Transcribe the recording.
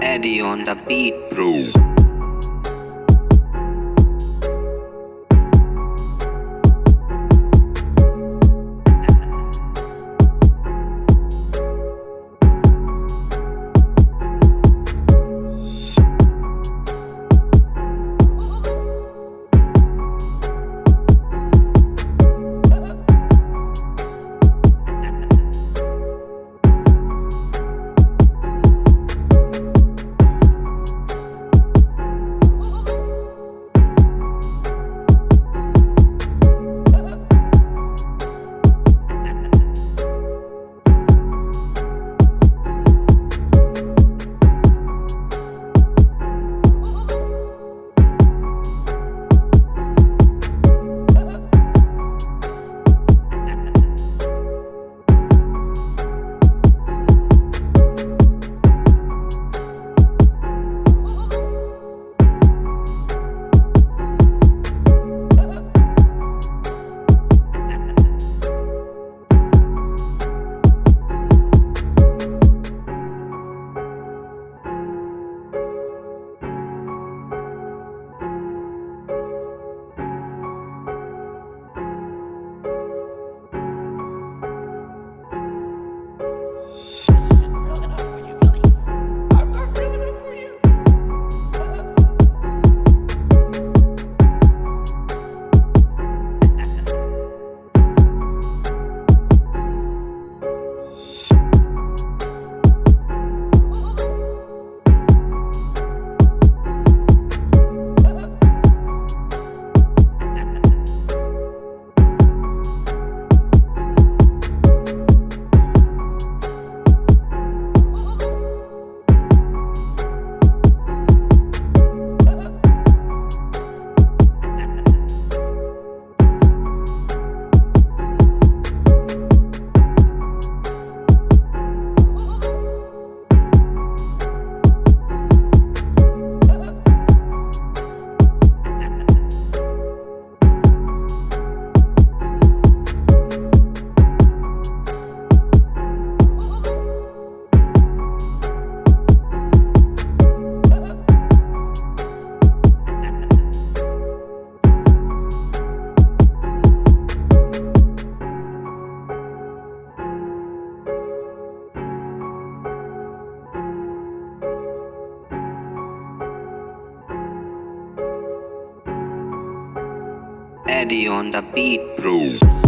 Eddie on the beat, bro. Real Eddie on the beat, bro.